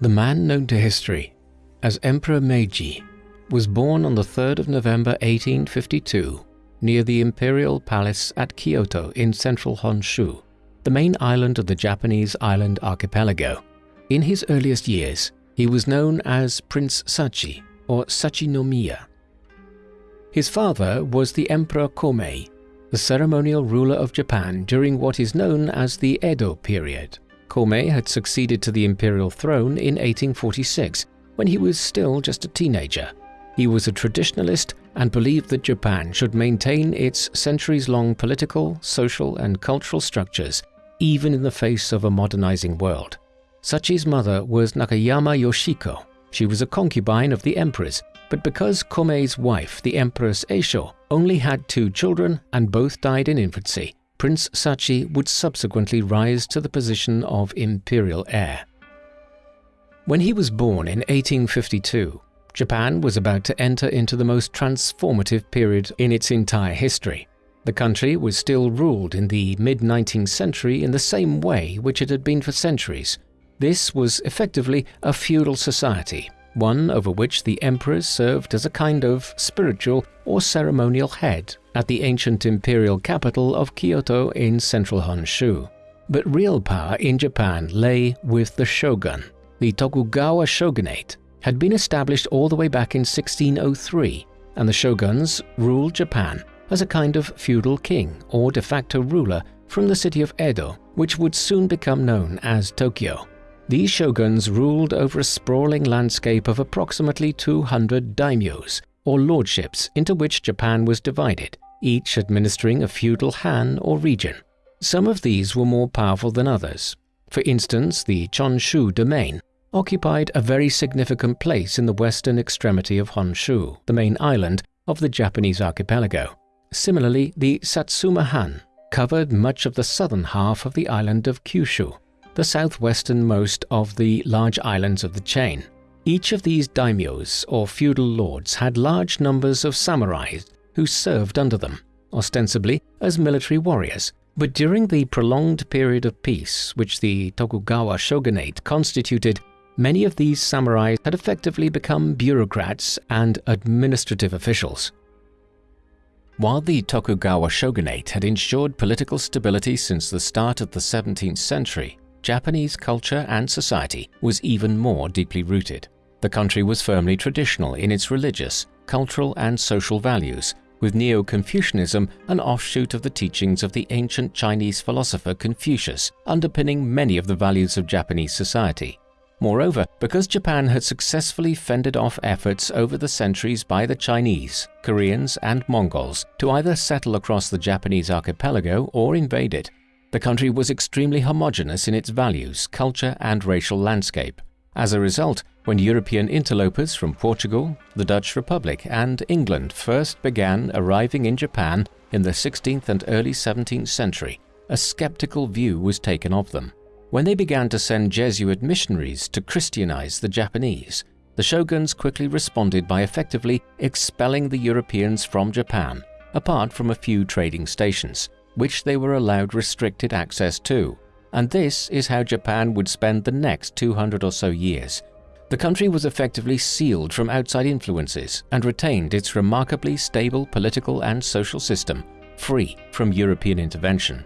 The man known to history as Emperor Meiji was born on the 3rd of November 1852 near the Imperial Palace at Kyoto in central Honshu, the main island of the Japanese island archipelago. In his earliest years, he was known as Prince Sachi or Sachinomiya. His father was the Emperor Komei, the ceremonial ruler of Japan during what is known as the Edo period. Komei had succeeded to the imperial throne in 1846 when he was still just a teenager. He was a traditionalist and believed that Japan should maintain its centuries-long political, social and cultural structures even in the face of a modernizing world. Sachi's mother was Nakayama Yoshiko. She was a concubine of the emperor's, but because Komei's wife, the Empress Eisho, only had two children and both died in infancy, Prince Sachi would subsequently rise to the position of imperial heir. When he was born in 1852, Japan was about to enter into the most transformative period in its entire history. The country was still ruled in the mid-19th century in the same way which it had been for centuries. This was effectively a feudal society, one over which the emperors served as a kind of spiritual or ceremonial head at the ancient imperial capital of Kyoto in central Honshu. But real power in Japan lay with the shogun, the Tokugawa shogunate had been established all the way back in 1603, and the shoguns ruled Japan as a kind of feudal king or de facto ruler from the city of Edo, which would soon become known as Tokyo. These shoguns ruled over a sprawling landscape of approximately 200 daimyos, or lordships into which Japan was divided, each administering a feudal han or region. Some of these were more powerful than others. For instance, the Choshu domain occupied a very significant place in the western extremity of Honshu, the main island of the Japanese archipelago. Similarly, the Satsuma Han covered much of the southern half of the island of Kyushu, the southwesternmost of the large islands of the chain. Each of these daimyos or feudal lords had large numbers of samurais who served under them, ostensibly as military warriors, but during the prolonged period of peace which the Tokugawa shogunate constituted, many of these samurai had effectively become bureaucrats and administrative officials. While the Tokugawa shogunate had ensured political stability since the start of the 17th century, Japanese culture and society was even more deeply rooted. The country was firmly traditional in its religious, cultural and social values, with Neo-Confucianism an offshoot of the teachings of the ancient Chinese philosopher Confucius underpinning many of the values of Japanese society. Moreover, because Japan had successfully fended off efforts over the centuries by the Chinese, Koreans and Mongols to either settle across the Japanese archipelago or invade it, the country was extremely homogeneous in its values, culture and racial landscape. As a result, when European interlopers from Portugal, the Dutch Republic and England first began arriving in Japan in the 16th and early 17th century, a skeptical view was taken of them. When they began to send Jesuit missionaries to Christianize the Japanese, the shoguns quickly responded by effectively expelling the Europeans from Japan, apart from a few trading stations, which they were allowed restricted access to. And this is how Japan would spend the next 200 or so years. The country was effectively sealed from outside influences and retained its remarkably stable political and social system, free from European intervention.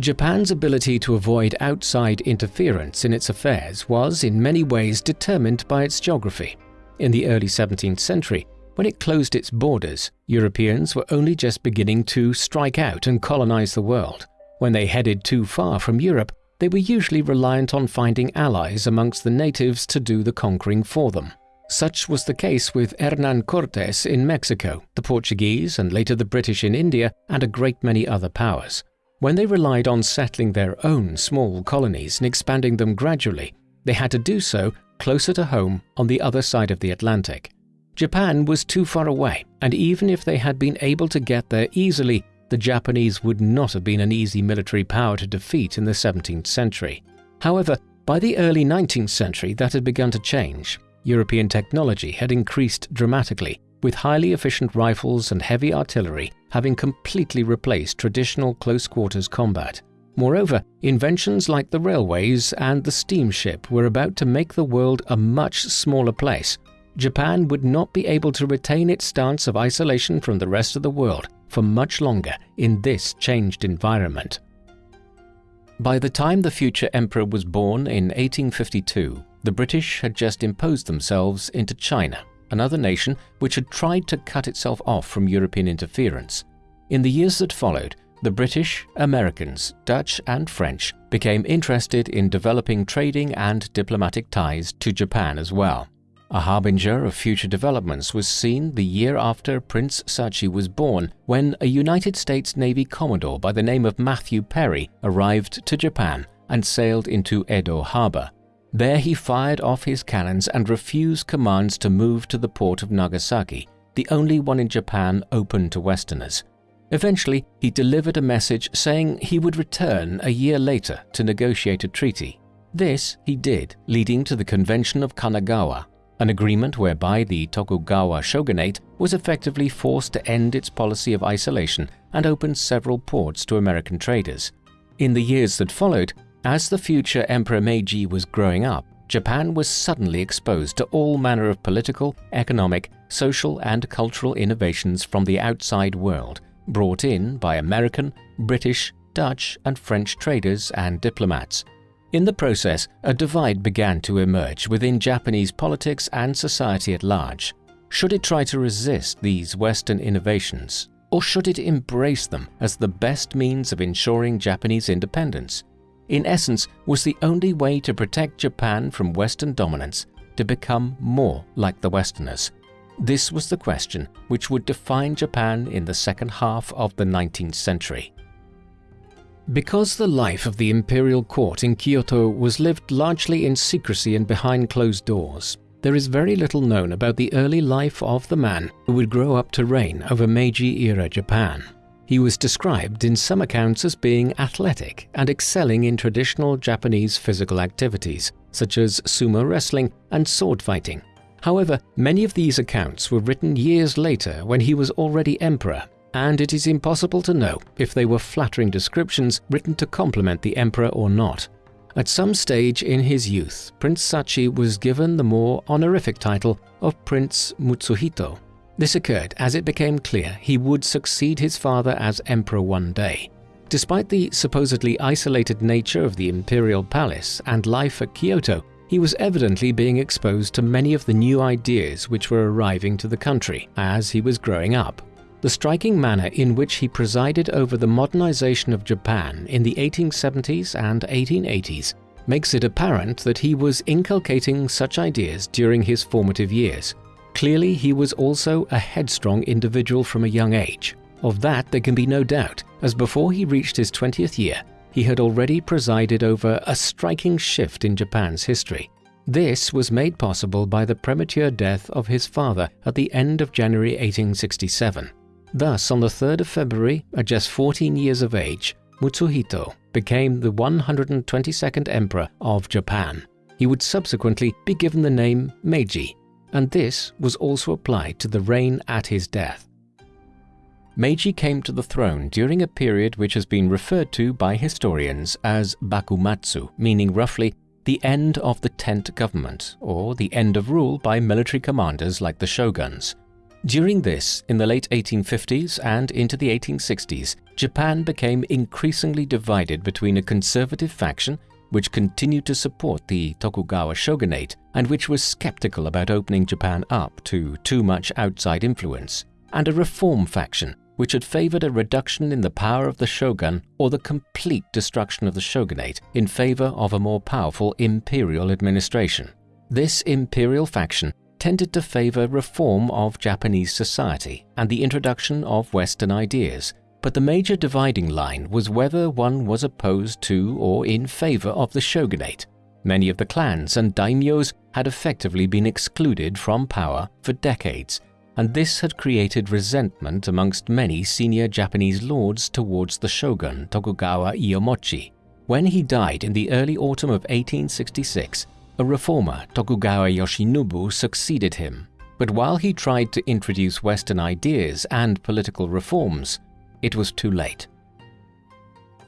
Japan's ability to avoid outside interference in its affairs was in many ways determined by its geography. In the early 17th century, when it closed its borders, Europeans were only just beginning to strike out and colonize the world. When they headed too far from Europe, they were usually reliant on finding allies amongst the natives to do the conquering for them. Such was the case with Hernan Cortes in Mexico, the Portuguese and later the British in India, and a great many other powers. When they relied on settling their own small colonies and expanding them gradually, they had to do so closer to home on the other side of the Atlantic. Japan was too far away, and even if they had been able to get there easily, the Japanese would not have been an easy military power to defeat in the 17th century. However, by the early 19th century that had begun to change. European technology had increased dramatically, with highly efficient rifles and heavy artillery having completely replaced traditional close-quarters combat. Moreover, inventions like the railways and the steamship were about to make the world a much smaller place. Japan would not be able to retain its stance of isolation from the rest of the world for much longer in this changed environment. By the time the future emperor was born in 1852, the British had just imposed themselves into China, another nation which had tried to cut itself off from European interference. In the years that followed, the British, Americans, Dutch and French became interested in developing trading and diplomatic ties to Japan as well. A harbinger of future developments was seen the year after Prince Sachi was born when a United States Navy Commodore by the name of Matthew Perry arrived to Japan and sailed into Edo Harbor. There he fired off his cannons and refused commands to move to the port of Nagasaki, the only one in Japan open to Westerners. Eventually, he delivered a message saying he would return a year later to negotiate a treaty. This he did, leading to the Convention of Kanagawa, an agreement whereby the Tokugawa shogunate was effectively forced to end its policy of isolation and open several ports to American traders. In the years that followed, as the future Emperor Meiji was growing up, Japan was suddenly exposed to all manner of political, economic, social and cultural innovations from the outside world, brought in by American, British, Dutch and French traders and diplomats. In the process, a divide began to emerge within Japanese politics and society at large. Should it try to resist these Western innovations, or should it embrace them as the best means of ensuring Japanese independence? In essence, was the only way to protect Japan from Western dominance to become more like the Westerners. This was the question which would define Japan in the second half of the 19th century. Because the life of the imperial court in Kyoto was lived largely in secrecy and behind closed doors, there is very little known about the early life of the man who would grow up to reign over Meiji-era Japan. He was described in some accounts as being athletic and excelling in traditional Japanese physical activities, such as sumo wrestling and sword fighting. However, many of these accounts were written years later when he was already emperor and it is impossible to know if they were flattering descriptions written to compliment the emperor or not. At some stage in his youth, Prince Sachi was given the more honorific title of Prince Mutsuhito. This occurred as it became clear he would succeed his father as emperor one day. Despite the supposedly isolated nature of the imperial palace and life at Kyoto, he was evidently being exposed to many of the new ideas which were arriving to the country as he was growing up. The striking manner in which he presided over the modernization of Japan in the 1870s and 1880s makes it apparent that he was inculcating such ideas during his formative years. Clearly, he was also a headstrong individual from a young age. Of that there can be no doubt, as before he reached his 20th year, he had already presided over a striking shift in Japan's history. This was made possible by the premature death of his father at the end of January 1867. Thus, on the 3rd of February, at just 14 years of age, Mutsuhito became the 122nd emperor of Japan. He would subsequently be given the name Meiji, and this was also applied to the reign at his death. Meiji came to the throne during a period which has been referred to by historians as Bakumatsu, meaning roughly the end of the tent government, or the end of rule by military commanders like the shoguns. During this, in the late 1850s and into the 1860s, Japan became increasingly divided between a conservative faction which continued to support the Tokugawa shogunate and which was skeptical about opening Japan up to too much outside influence, and a reform faction which had favored a reduction in the power of the shogun or the complete destruction of the shogunate in favor of a more powerful imperial administration. This imperial faction tended to favor reform of Japanese society and the introduction of Western ideas, but the major dividing line was whether one was opposed to or in favor of the shogunate. Many of the clans and daimyos had effectively been excluded from power for decades, and this had created resentment amongst many senior Japanese lords towards the shogun Tokugawa Iemochi. When he died in the early autumn of 1866, a reformer, Tokugawa Yoshinobu, succeeded him, but while he tried to introduce Western ideas and political reforms, it was too late.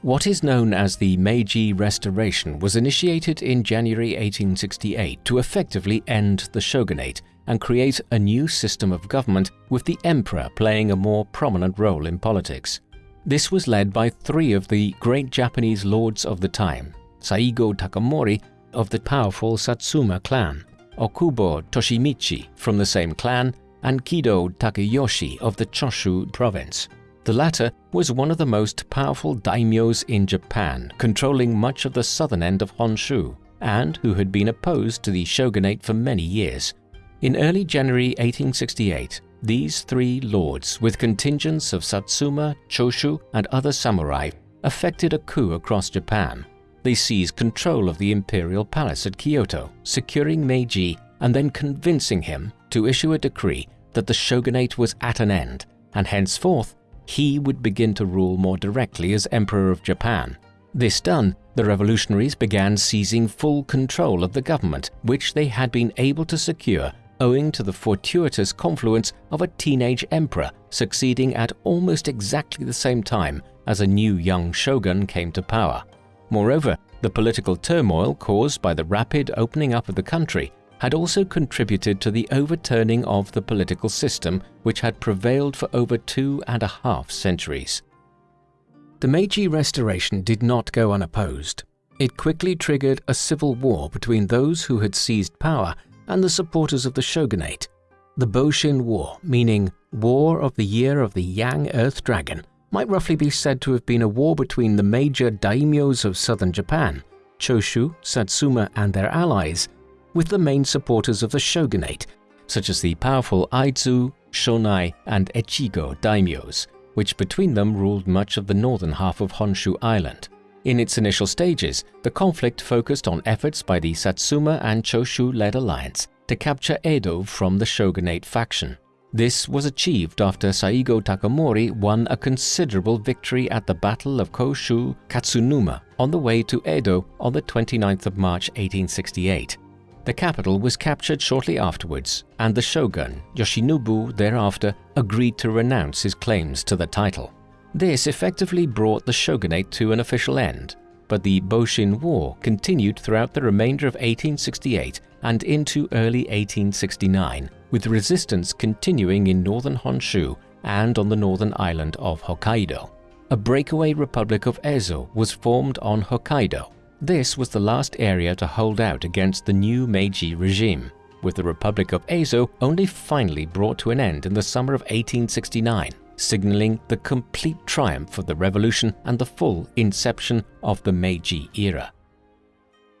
What is known as the Meiji Restoration was initiated in January 1868 to effectively end the shogunate and create a new system of government with the emperor playing a more prominent role in politics. This was led by three of the great Japanese lords of the time, Saigo Takamori of the powerful Satsuma clan, Okubo Toshimichi from the same clan, and Kido Takayoshi of the Choshu province. The latter was one of the most powerful daimyos in Japan, controlling much of the southern end of Honshu, and who had been opposed to the shogunate for many years. In early January 1868, these three lords, with contingents of Satsuma, Choshu, and other samurai, effected a coup across Japan. They seized control of the imperial palace at Kyoto, securing Meiji and then convincing him to issue a decree that the shogunate was at an end, and henceforth he would begin to rule more directly as Emperor of Japan. This done, the revolutionaries began seizing full control of the government, which they had been able to secure owing to the fortuitous confluence of a teenage emperor succeeding at almost exactly the same time as a new young shogun came to power. Moreover, the political turmoil caused by the rapid opening up of the country had also contributed to the overturning of the political system which had prevailed for over two and a half centuries. The Meiji Restoration did not go unopposed. It quickly triggered a civil war between those who had seized power and the supporters of the shogunate. The Boshin War, meaning War of the Year of the Yang Earth Dragon, might roughly be said to have been a war between the major daimyos of southern Japan, Choshu, Satsuma and their allies, with the main supporters of the shogunate, such as the powerful Aizu, Shonai, and Echigo daimyos, which between them ruled much of the northern half of Honshu Island. In its initial stages, the conflict focused on efforts by the Satsuma and Choshu-led alliance to capture Edo from the shogunate faction. This was achieved after Saigo Takamori won a considerable victory at the Battle of Koshu Katsunuma on the way to Edo on the 29th of March 1868. The capital was captured shortly afterwards, and the shogun, Yoshinobu, thereafter agreed to renounce his claims to the title. This effectively brought the shogunate to an official end, but the Boshin War continued throughout the remainder of 1868 and into early 1869, with resistance continuing in northern Honshu and on the northern island of Hokkaido. A breakaway Republic of Ezo was formed on Hokkaido, this was the last area to hold out against the new Meiji regime, with the Republic of Ezo only finally brought to an end in the summer of 1869, signaling the complete triumph of the revolution and the full inception of the Meiji era.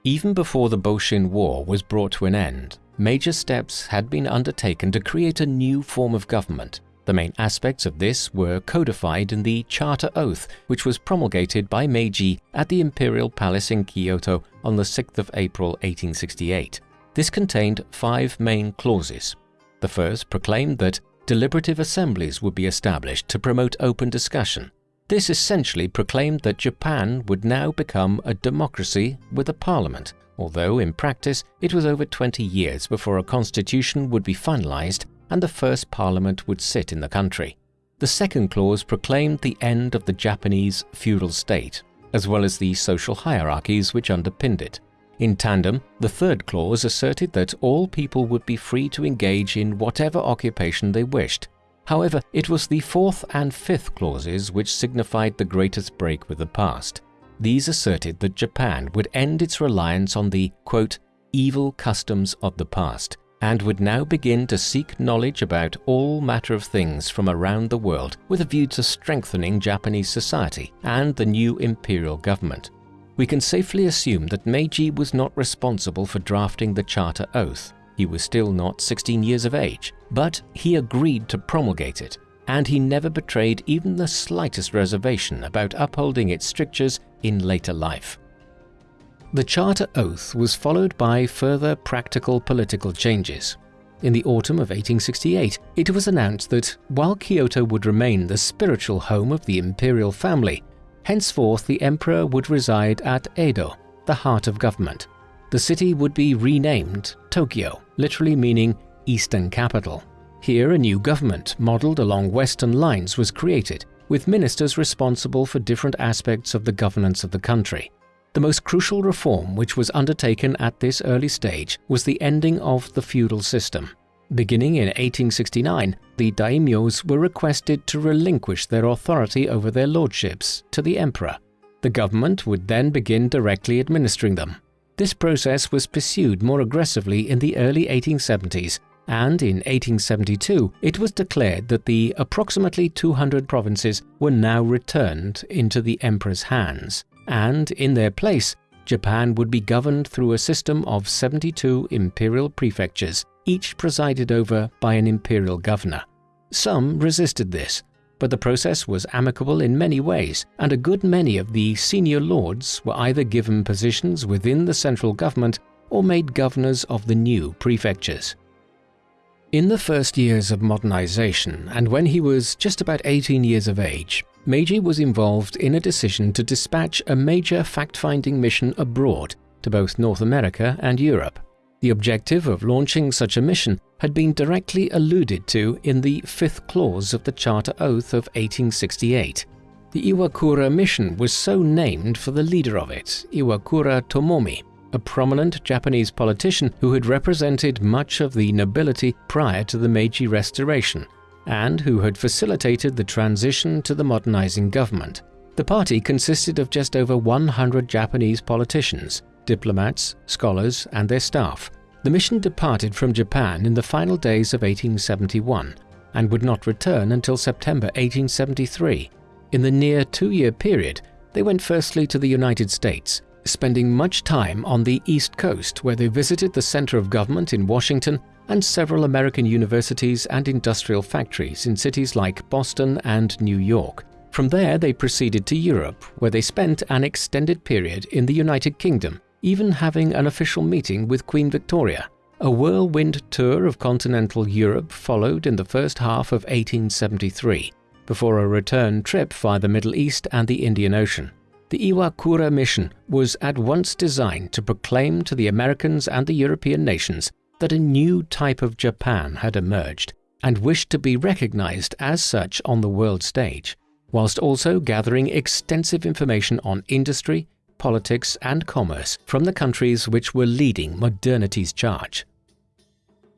Even before the Boshin War was brought to an end, major steps had been undertaken to create a new form of government the main aspects of this were codified in the Charter Oath, which was promulgated by Meiji at the Imperial Palace in Kyoto on the 6th of April 1868. This contained five main clauses. The first proclaimed that deliberative assemblies would be established to promote open discussion. This essentially proclaimed that Japan would now become a democracy with a parliament, although in practice it was over 20 years before a constitution would be finalized and the first parliament would sit in the country. The second clause proclaimed the end of the Japanese feudal state, as well as the social hierarchies which underpinned it. In tandem, the third clause asserted that all people would be free to engage in whatever occupation they wished. However, it was the fourth and fifth clauses which signified the greatest break with the past. These asserted that Japan would end its reliance on the, quote, evil customs of the past, and would now begin to seek knowledge about all matter of things from around the world with a view to strengthening Japanese society and the new imperial government. We can safely assume that Meiji was not responsible for drafting the Charter Oath. He was still not 16 years of age, but he agreed to promulgate it, and he never betrayed even the slightest reservation about upholding its strictures in later life. The Charter Oath was followed by further practical political changes. In the autumn of 1868, it was announced that while Kyoto would remain the spiritual home of the imperial family, henceforth the emperor would reside at Edo, the heart of government. The city would be renamed Tokyo, literally meaning Eastern Capital. Here a new government, modelled along Western lines, was created, with ministers responsible for different aspects of the governance of the country. The most crucial reform which was undertaken at this early stage was the ending of the feudal system. Beginning in 1869, the daimyos were requested to relinquish their authority over their lordships to the emperor. The government would then begin directly administering them. This process was pursued more aggressively in the early 1870s and in 1872 it was declared that the approximately 200 provinces were now returned into the emperor's hands, and in their place, Japan would be governed through a system of 72 imperial prefectures, each presided over by an imperial governor. Some resisted this, but the process was amicable in many ways, and a good many of the senior lords were either given positions within the central government or made governors of the new prefectures. In the first years of modernization, and when he was just about 18 years of age, Meiji was involved in a decision to dispatch a major fact-finding mission abroad to both North America and Europe. The objective of launching such a mission had been directly alluded to in the fifth clause of the Charter Oath of 1868. The Iwakura mission was so named for the leader of it, Iwakura Tomomi, a prominent Japanese politician who had represented much of the nobility prior to the Meiji Restoration, and who had facilitated the transition to the modernizing government. The party consisted of just over 100 Japanese politicians, diplomats, scholars, and their staff. The mission departed from Japan in the final days of 1871 and would not return until September 1873. In the near two-year period, they went firstly to the United States, spending much time on the East Coast where they visited the center of government in Washington and several American universities and industrial factories in cities like Boston and New York. From there they proceeded to Europe where they spent an extended period in the United Kingdom, even having an official meeting with Queen Victoria. A whirlwind tour of continental Europe followed in the first half of 1873, before a return trip via the Middle East and the Indian Ocean. The Iwakura mission was at once designed to proclaim to the Americans and the European nations that a new type of Japan had emerged and wished to be recognized as such on the world stage, whilst also gathering extensive information on industry, politics and commerce from the countries which were leading modernity's charge.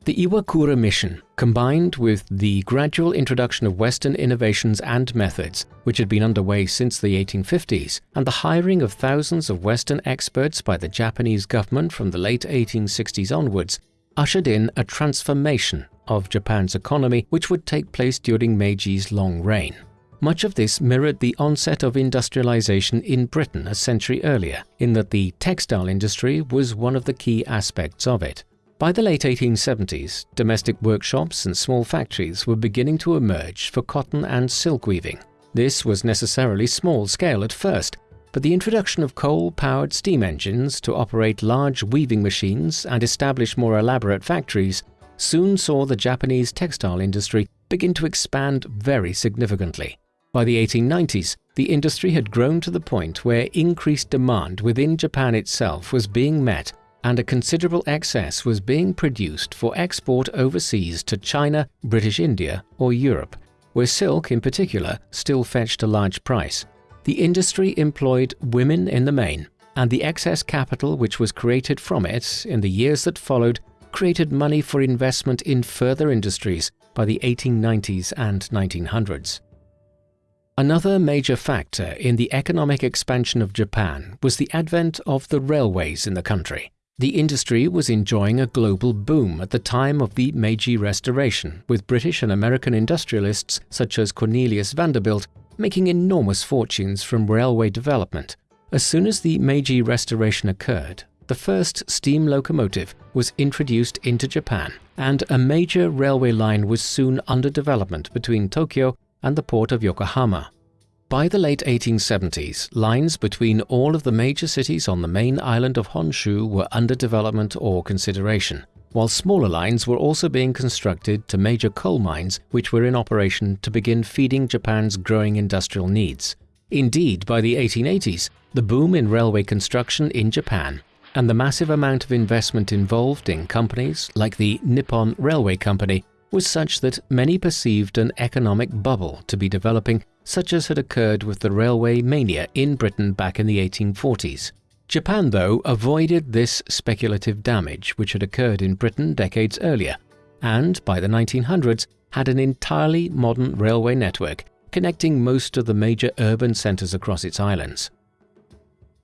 The Iwakura mission, combined with the gradual introduction of Western innovations and methods, which had been underway since the 1850s, and the hiring of thousands of Western experts by the Japanese government from the late 1860s onwards, ushered in a transformation of Japan's economy which would take place during Meiji's long reign. Much of this mirrored the onset of industrialization in Britain a century earlier, in that the textile industry was one of the key aspects of it. By the late 1870s, domestic workshops and small factories were beginning to emerge for cotton and silk weaving. This was necessarily small scale at first, but the introduction of coal-powered steam engines to operate large weaving machines and establish more elaborate factories soon saw the Japanese textile industry begin to expand very significantly. By the 1890s, the industry had grown to the point where increased demand within Japan itself was being met and a considerable excess was being produced for export overseas to China, British India or Europe, where silk in particular still fetched a large price. The industry employed women in the main, and the excess capital which was created from it in the years that followed created money for investment in further industries by the 1890s and 1900s. Another major factor in the economic expansion of Japan was the advent of the railways in the country. The industry was enjoying a global boom at the time of the Meiji Restoration, with British and American industrialists such as Cornelius Vanderbilt making enormous fortunes from railway development. As soon as the Meiji Restoration occurred, the first steam locomotive was introduced into Japan, and a major railway line was soon under development between Tokyo and the port of Yokohama. By the late 1870s, lines between all of the major cities on the main island of Honshu were under development or consideration, while smaller lines were also being constructed to major coal mines which were in operation to begin feeding Japan's growing industrial needs. Indeed, by the 1880s, the boom in railway construction in Japan and the massive amount of investment involved in companies like the Nippon Railway Company was such that many perceived an economic bubble to be developing such as had occurred with the railway mania in Britain back in the 1840s. Japan, though, avoided this speculative damage which had occurred in Britain decades earlier, and by the 1900s had an entirely modern railway network connecting most of the major urban centres across its islands.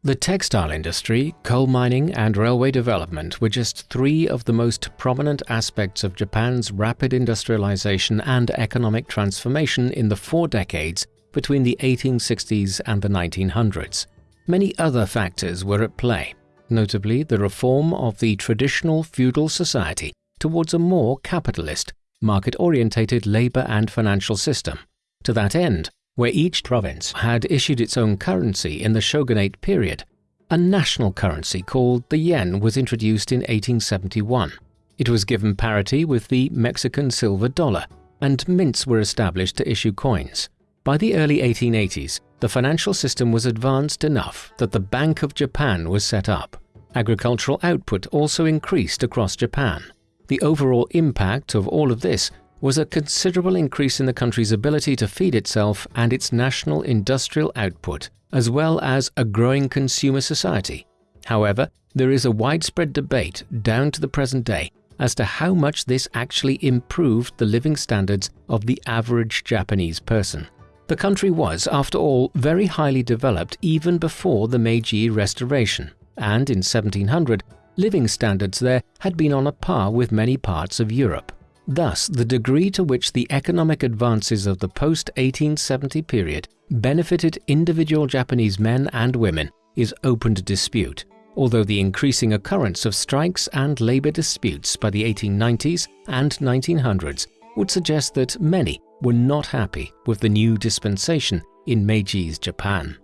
The textile industry, coal mining and railway development were just three of the most prominent aspects of Japan's rapid industrialization and economic transformation in the four decades between the 1860s and the 1900s. Many other factors were at play, notably the reform of the traditional feudal society towards a more capitalist, market-orientated labor and financial system. To that end, where each province had issued its own currency in the shogunate period, a national currency called the yen was introduced in 1871. It was given parity with the Mexican silver dollar, and mints were established to issue coins. By the early 1880s, the financial system was advanced enough that the Bank of Japan was set up. Agricultural output also increased across Japan. The overall impact of all of this was a considerable increase in the country's ability to feed itself and its national industrial output, as well as a growing consumer society. However, there is a widespread debate down to the present day as to how much this actually improved the living standards of the average Japanese person. The country was, after all, very highly developed even before the Meiji Restoration, and in 1700, living standards there had been on a par with many parts of Europe. Thus, the degree to which the economic advances of the post-1870 period benefited individual Japanese men and women is open to dispute, although the increasing occurrence of strikes and labor disputes by the 1890s and 1900s would suggest that many were not happy with the new dispensation in Meiji's Japan.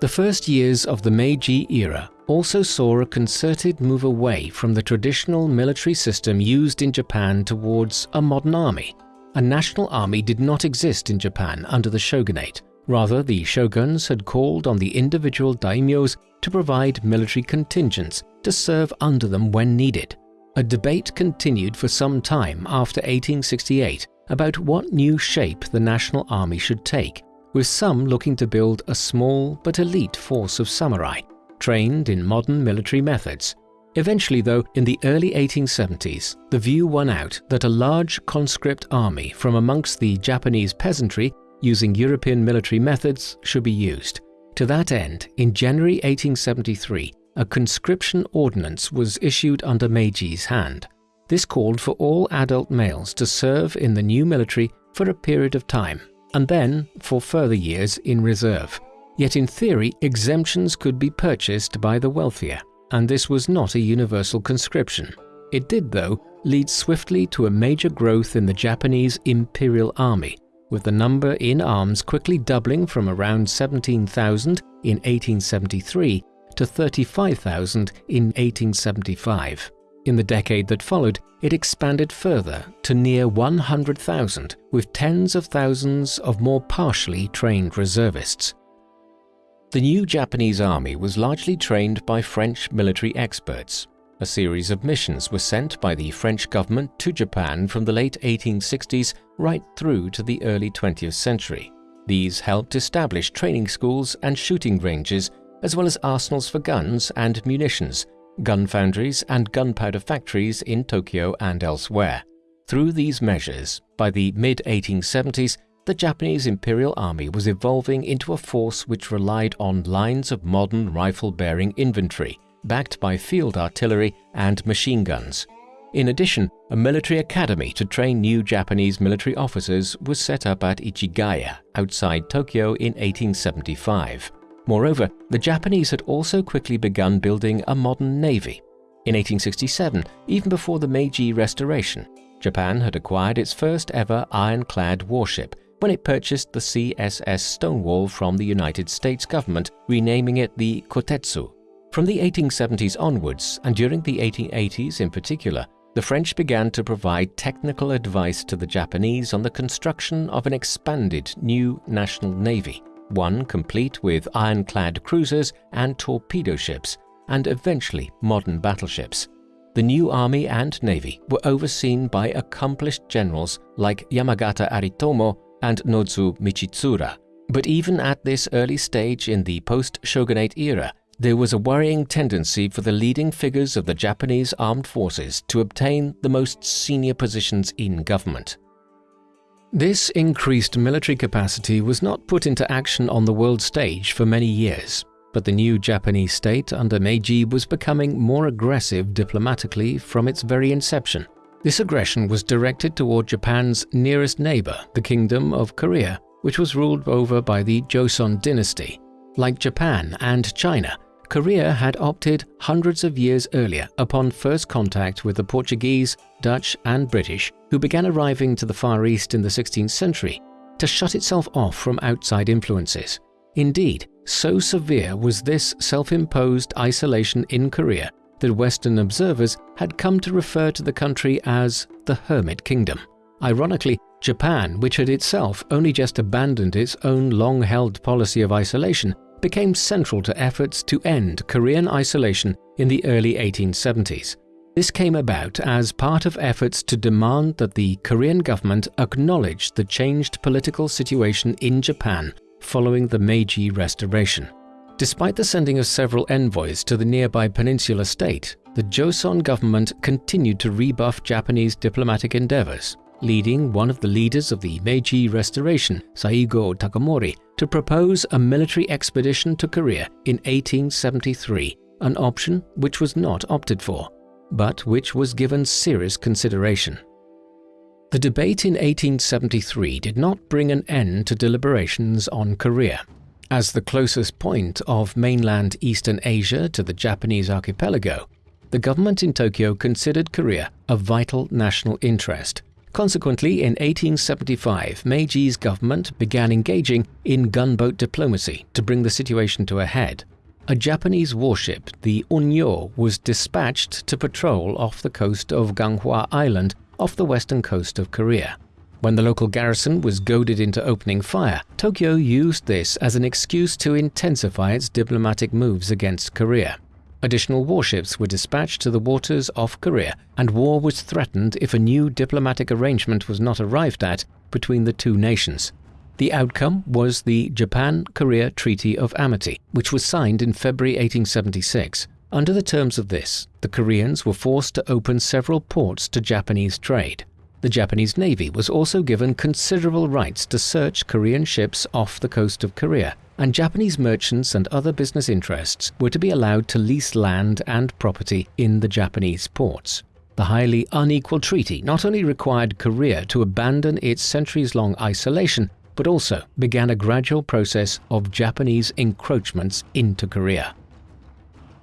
The first years of the Meiji era also saw a concerted move away from the traditional military system used in Japan towards a modern army. A national army did not exist in Japan under the shogunate. Rather, the shoguns had called on the individual daimyos to provide military contingents to serve under them when needed. A debate continued for some time after 1868 about what new shape the national army should take, with some looking to build a small but elite force of samurai trained in modern military methods. Eventually though, in the early 1870s, the view won out that a large conscript army from amongst the Japanese peasantry using European military methods should be used. To that end, in January 1873, a conscription ordinance was issued under Meiji's hand. This called for all adult males to serve in the new military for a period of time, and then for further years in reserve. Yet in theory, exemptions could be purchased by the wealthier, and this was not a universal conscription. It did, though, lead swiftly to a major growth in the Japanese Imperial Army, with the number in arms quickly doubling from around 17,000 in 1873 to 35,000 in 1875. In the decade that followed, it expanded further to near 100,000, with tens of thousands of more partially trained reservists. The new Japanese army was largely trained by French military experts. A series of missions were sent by the French government to Japan from the late 1860s right through to the early 20th century. These helped establish training schools and shooting ranges, as well as arsenals for guns and munitions, gun foundries and gunpowder factories in Tokyo and elsewhere. Through these measures, by the mid-1870s, the Japanese Imperial Army was evolving into a force which relied on lines of modern rifle-bearing infantry, backed by field artillery and machine guns. In addition, a military academy to train new Japanese military officers was set up at Ichigaya, outside Tokyo in 1875. Moreover, the Japanese had also quickly begun building a modern navy. In 1867, even before the Meiji Restoration, Japan had acquired its first ever ironclad warship, when it purchased the CSS Stonewall from the United States government, renaming it the Kotetsu. From the 1870s onwards, and during the 1880s in particular, the French began to provide technical advice to the Japanese on the construction of an expanded new national navy, one complete with ironclad cruisers and torpedo ships, and eventually modern battleships. the new army and navy were overseen by accomplished generals like Yamagata Aritomo and Nozu Michitsura. But even at this early stage in the post-shogunate era, there was a worrying tendency for the leading figures of the Japanese armed forces to obtain the most senior positions in government. This increased military capacity was not put into action on the world stage for many years, but the new Japanese state under Meiji was becoming more aggressive diplomatically from its very inception. This aggression was directed toward Japan's nearest neighbor, the Kingdom of Korea, which was ruled over by the Joseon dynasty. Like Japan and China, Korea had opted hundreds of years earlier upon first contact with the Portuguese, Dutch and British who began arriving to the Far East in the 16th century to shut itself off from outside influences. Indeed, so severe was this self-imposed isolation in Korea that Western observers had come to refer to the country as the Hermit Kingdom. Ironically, Japan, which had itself only just abandoned its own long-held policy of isolation, became central to efforts to end Korean isolation in the early 1870s. This came about as part of efforts to demand that the Korean government acknowledge the changed political situation in Japan following the Meiji Restoration. Despite the sending of several envoys to the nearby peninsula state, the Joseon government continued to rebuff Japanese diplomatic endeavors leading one of the leaders of the Meiji Restoration, Saigo Takamori, to propose a military expedition to Korea in 1873, an option which was not opted for, but which was given serious consideration. The debate in 1873 did not bring an end to deliberations on Korea. As the closest point of mainland Eastern Asia to the Japanese archipelago, the government in Tokyo considered Korea a vital national interest Consequently, in 1875, Meiji's government began engaging in gunboat diplomacy to bring the situation to a head. A Japanese warship, the Unnyo, was dispatched to patrol off the coast of Ganghwa Island off the western coast of Korea. When the local garrison was goaded into opening fire, Tokyo used this as an excuse to intensify its diplomatic moves against Korea. Additional warships were dispatched to the waters off Korea, and war was threatened if a new diplomatic arrangement was not arrived at between the two nations. The outcome was the Japan-Korea Treaty of Amity, which was signed in February 1876. Under the terms of this, the Koreans were forced to open several ports to Japanese trade. The Japanese Navy was also given considerable rights to search Korean ships off the coast of Korea, and Japanese merchants and other business interests were to be allowed to lease land and property in the Japanese ports. The highly unequal treaty not only required Korea to abandon its centuries-long isolation, but also began a gradual process of Japanese encroachments into Korea.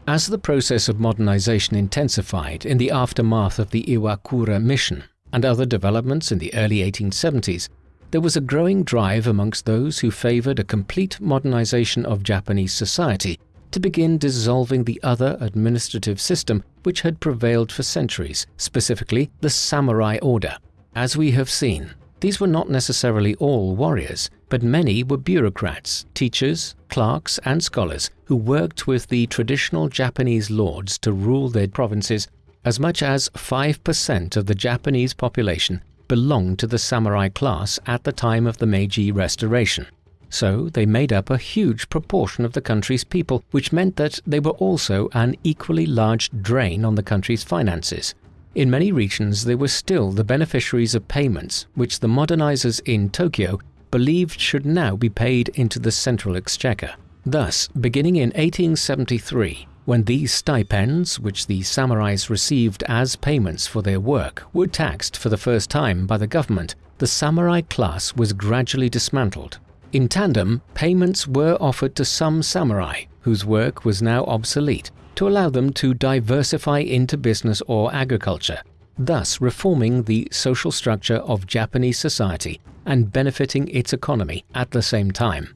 As the process of modernization intensified in the aftermath of the Iwakura mission and other developments in the early 1870s, there was a growing drive amongst those who favored a complete modernization of Japanese society to begin dissolving the other administrative system which had prevailed for centuries, specifically the samurai order. As we have seen, these were not necessarily all warriors, but many were bureaucrats, teachers, clerks, and scholars who worked with the traditional Japanese lords to rule their provinces. As much as 5% of the Japanese population belonged to the samurai class at the time of the Meiji Restoration. So they made up a huge proportion of the country's people, which meant that they were also an equally large drain on the country's finances. In many regions, they were still the beneficiaries of payments which the modernizers in Tokyo believed should now be paid into the central exchequer. Thus, beginning in 1873, when these stipends, which the samurais received as payments for their work, were taxed for the first time by the government, the samurai class was gradually dismantled. In tandem, payments were offered to some samurai, whose work was now obsolete, to allow them to diversify into business or agriculture, thus reforming the social structure of Japanese society and benefiting its economy at the same time.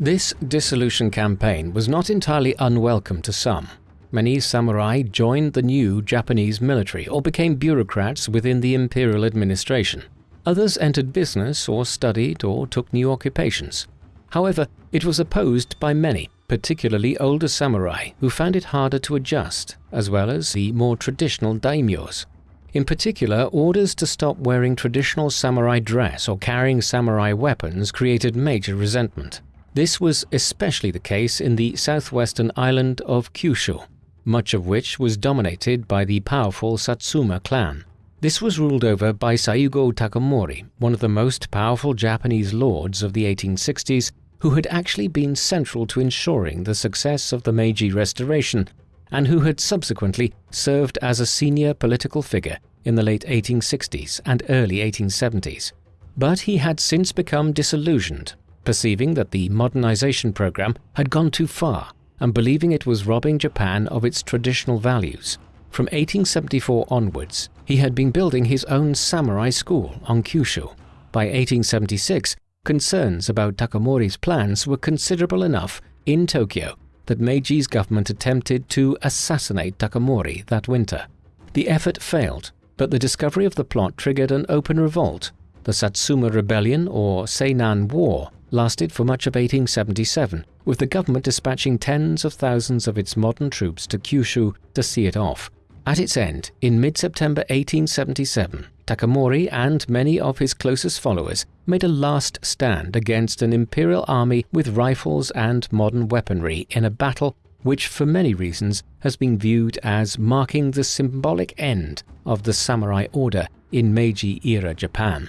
This dissolution campaign was not entirely unwelcome to some. Many samurai joined the new Japanese military or became bureaucrats within the imperial administration. Others entered business or studied or took new occupations. However, it was opposed by many, particularly older samurai who found it harder to adjust, as well as the more traditional daimyos. In particular, orders to stop wearing traditional samurai dress or carrying samurai weapons created major resentment. This was especially the case in the southwestern island of Kyushu, much of which was dominated by the powerful Satsuma clan. This was ruled over by Saigo Takamori, one of the most powerful Japanese lords of the 1860s who had actually been central to ensuring the success of the Meiji Restoration and who had subsequently served as a senior political figure in the late 1860s and early 1870s. But he had since become disillusioned, perceiving that the modernization program had gone too far and believing it was robbing Japan of its traditional values. From 1874 onwards, he had been building his own samurai school on Kyushu. By 1876, Concerns about Takamori's plans were considerable enough in Tokyo that Meiji's government attempted to assassinate Takamori that winter. The effort failed, but the discovery of the plot triggered an open revolt. The Satsuma Rebellion, or Seinan War, lasted for much of 1877, with the government dispatching tens of thousands of its modern troops to Kyushu to see it off. At its end, in mid-September 1877, Takamori and many of his closest followers made a last stand against an imperial army with rifles and modern weaponry in a battle which for many reasons has been viewed as marking the symbolic end of the samurai order in Meiji-era Japan.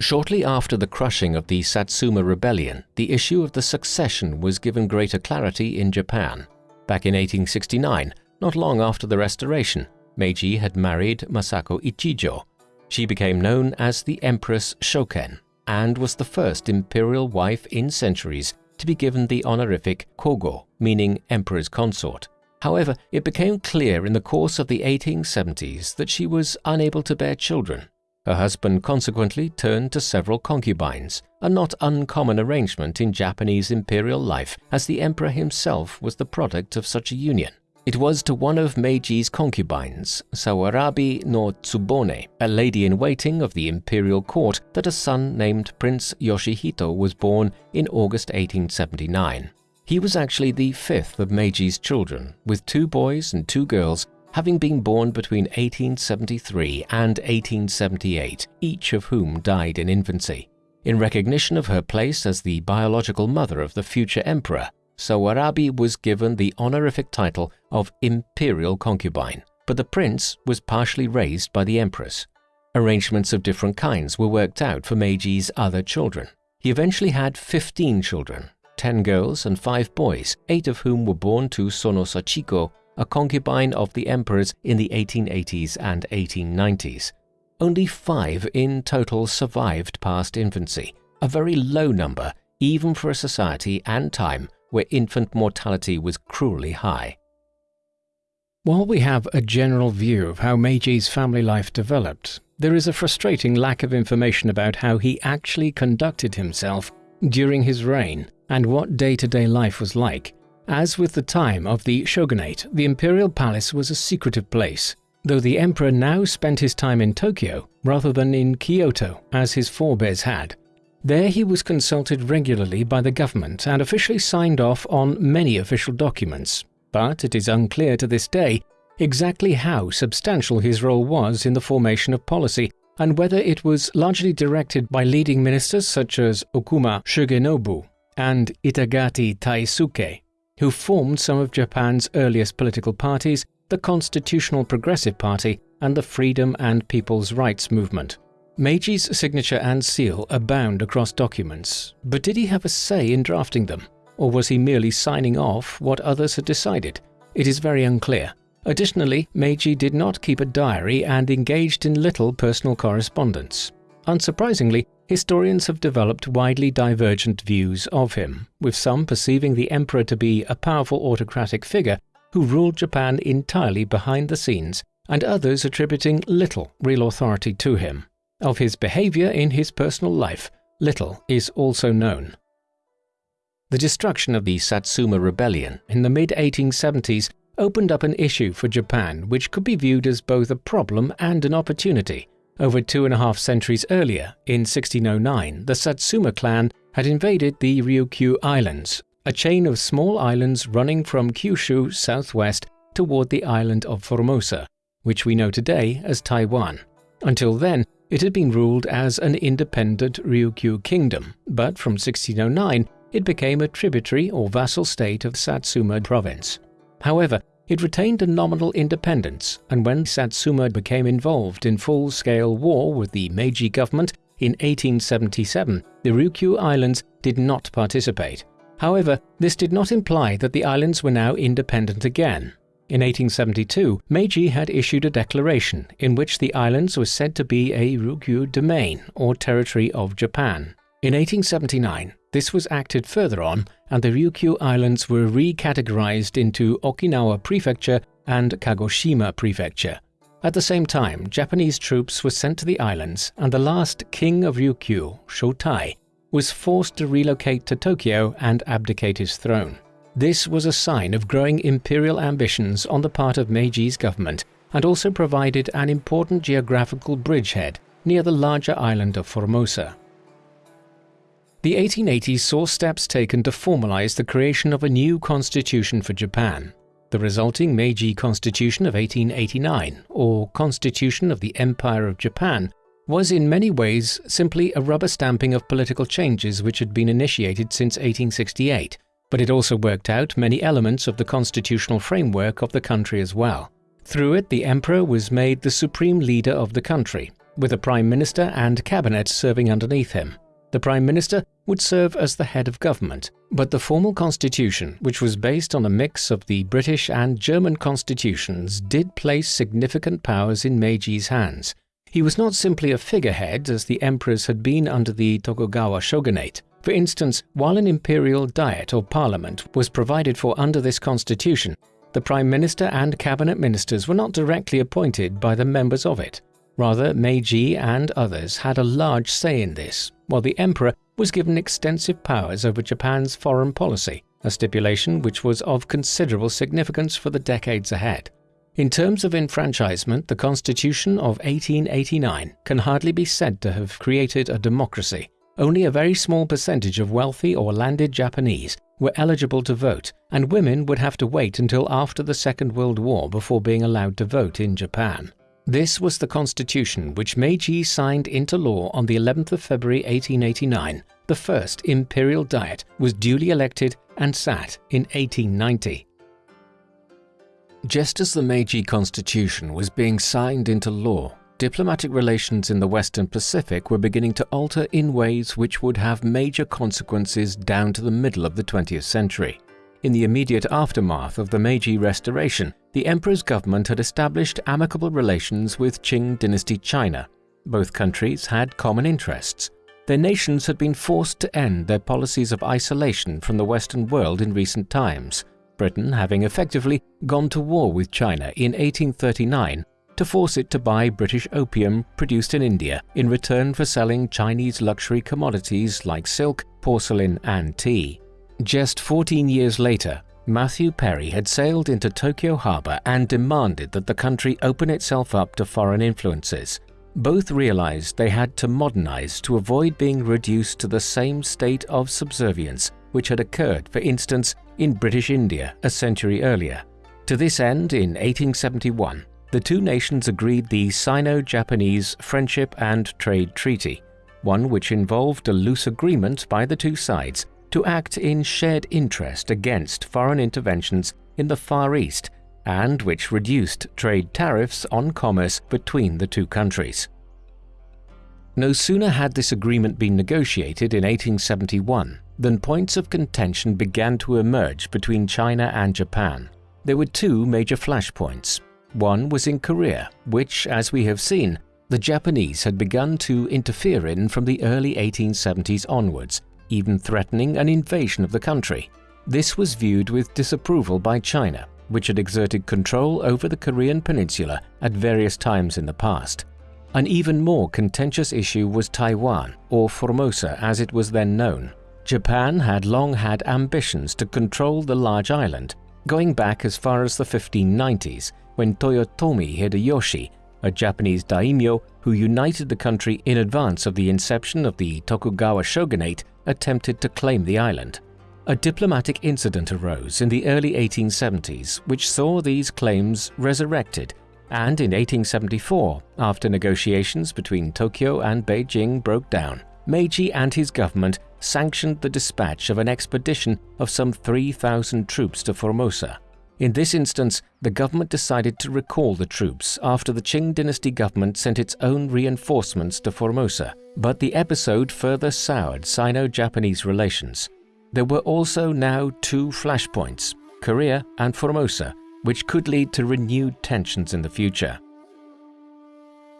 Shortly after the crushing of the Satsuma Rebellion, the issue of the succession was given greater clarity in Japan. Back in 1869, not long after the restoration, Meiji had married Masako Ichijo. She became known as the Empress Shoken and was the first imperial wife in centuries to be given the honorific Kogo, meaning Emperor's Consort. However, it became clear in the course of the 1870s that she was unable to bear children. Her husband consequently turned to several concubines, a not uncommon arrangement in Japanese imperial life as the emperor himself was the product of such a union. It was to one of Meiji's concubines, Sawarabi no Tsubone, a lady-in-waiting of the imperial court, that a son named Prince Yoshihito was born in August 1879. He was actually the fifth of Meiji's children, with two boys and two girls having been born between 1873 and 1878, each of whom died in infancy. In recognition of her place as the biological mother of the future emperor, Sawarabi was given the honorific title of imperial concubine, but the prince was partially raised by the empress. Arrangements of different kinds were worked out for Meiji's other children. He eventually had 15 children, 10 girls and 5 boys, 8 of whom were born to Sono Sachiko, a concubine of the emperors in the 1880s and 1890s. Only 5 in total survived past infancy, a very low number even for a society and time where infant mortality was cruelly high. While we have a general view of how Meiji's family life developed, there is a frustrating lack of information about how he actually conducted himself during his reign and what day-to-day -day life was like. As with the time of the shogunate, the imperial palace was a secretive place, though the emperor now spent his time in Tokyo rather than in Kyoto as his forebears had. There he was consulted regularly by the government and officially signed off on many official documents, but it is unclear to this day exactly how substantial his role was in the formation of policy and whether it was largely directed by leading ministers such as Okuma Shigenobu and Itagaki Taisuke, who formed some of Japan's earliest political parties, the Constitutional Progressive Party and the Freedom and People's Rights Movement. Meiji's signature and seal abound across documents, but did he have a say in drafting them? Or was he merely signing off what others had decided? It is very unclear. Additionally, Meiji did not keep a diary and engaged in little personal correspondence. Unsurprisingly, historians have developed widely divergent views of him, with some perceiving the emperor to be a powerful autocratic figure who ruled Japan entirely behind the scenes, and others attributing little real authority to him. Of his behavior in his personal life, little is also known. The destruction of the Satsuma Rebellion in the mid-1870s opened up an issue for Japan which could be viewed as both a problem and an opportunity. Over two and a half centuries earlier, in 1609, the Satsuma clan had invaded the Ryukyu Islands, a chain of small islands running from Kyushu southwest toward the island of Formosa, which we know today as Taiwan. Until then, it had been ruled as an independent Ryukyu kingdom, but from 1609 it became a tributary or vassal state of Satsuma province. However, it retained a nominal independence, and when Satsuma became involved in full-scale war with the Meiji government in 1877, the Ryukyu Islands did not participate. However, this did not imply that the islands were now independent again. In 1872, Meiji had issued a declaration in which the islands were said to be a Ryukyu domain or territory of Japan. In 1879, this was acted further on and the Ryukyu Islands were recategorized into Okinawa Prefecture and Kagoshima Prefecture. At the same time, Japanese troops were sent to the islands and the last king of Ryukyu, Shotai, was forced to relocate to Tokyo and abdicate his throne. This was a sign of growing imperial ambitions on the part of Meiji's government and also provided an important geographical bridgehead near the larger island of Formosa. The 1880s saw steps taken to formalize the creation of a new constitution for Japan. The resulting Meiji Constitution of 1889, or Constitution of the Empire of Japan, was in many ways simply a rubber stamping of political changes which had been initiated since 1868, but it also worked out many elements of the constitutional framework of the country as well. Through it, the emperor was made the supreme leader of the country, with a prime minister and cabinet serving underneath him. The Prime Minister would serve as the head of government, but the formal constitution, which was based on a mix of the British and German constitutions, did place significant powers in Meiji's hands. He was not simply a figurehead as the emperors had been under the Tokugawa shogunate. For instance, while an imperial diet or parliament was provided for under this constitution, the prime minister and cabinet ministers were not directly appointed by the members of it. Rather, Meiji and others had a large say in this, while the emperor was given extensive powers over Japan's foreign policy, a stipulation which was of considerable significance for the decades ahead. In terms of enfranchisement, the Constitution of 1889 can hardly be said to have created a democracy. Only a very small percentage of wealthy or landed Japanese were eligible to vote, and women would have to wait until after the Second World War before being allowed to vote in Japan. This was the constitution which Meiji signed into law on the 11th of February 1889. The first imperial diet was duly elected and sat in 1890. Just as the Meiji constitution was being signed into law, diplomatic relations in the Western Pacific were beginning to alter in ways which would have major consequences down to the middle of the 20th century. In the immediate aftermath of the Meiji Restoration, the emperor's government had established amicable relations with Qing dynasty China. Both countries had common interests. Their nations had been forced to end their policies of isolation from the Western world in recent times, Britain having effectively gone to war with China in 1839 to force it to buy British opium produced in India in return for selling Chinese luxury commodities like silk, porcelain and tea. Just 14 years later, Matthew Perry had sailed into Tokyo Harbor and demanded that the country open itself up to foreign influences. Both realized they had to modernize to avoid being reduced to the same state of subservience which had occurred, for instance, in British India a century earlier. To this end, in 1871, the two nations agreed the Sino-Japanese Friendship and Trade Treaty, one which involved a loose agreement by the two sides to act in shared interest against foreign interventions in the Far East and which reduced trade tariffs on commerce between the two countries. No sooner had this agreement been negotiated in 1871 than points of contention began to emerge between China and Japan. There were two major flashpoints. One was in Korea, which, as we have seen, the Japanese had begun to interfere in from the early 1870s onwards, even threatening an invasion of the country. This was viewed with disapproval by China, which had exerted control over the Korean peninsula at various times in the past. An even more contentious issue was Taiwan, or Formosa as it was then known. Japan had long had ambitions to control the large island, going back as far as the 1590s when Toyotomi Hideyoshi, a Japanese daimyo who united the country in advance of the inception of the Tokugawa shogunate, attempted to claim the island. a diplomatic incident arose in the early 1870s which saw these claims resurrected, and in 1874, after negotiations between Tokyo and Beijing broke down, Meiji and his government sanctioned the dispatch of an expedition of some 3,000 troops to Formosa. In this instance, the government decided to recall the troops after the Qing dynasty government sent its own reinforcements to Formosa, but the episode further soured Sino-Japanese relations. There were also now two flashpoints, Korea and Formosa, which could lead to renewed tensions in the future.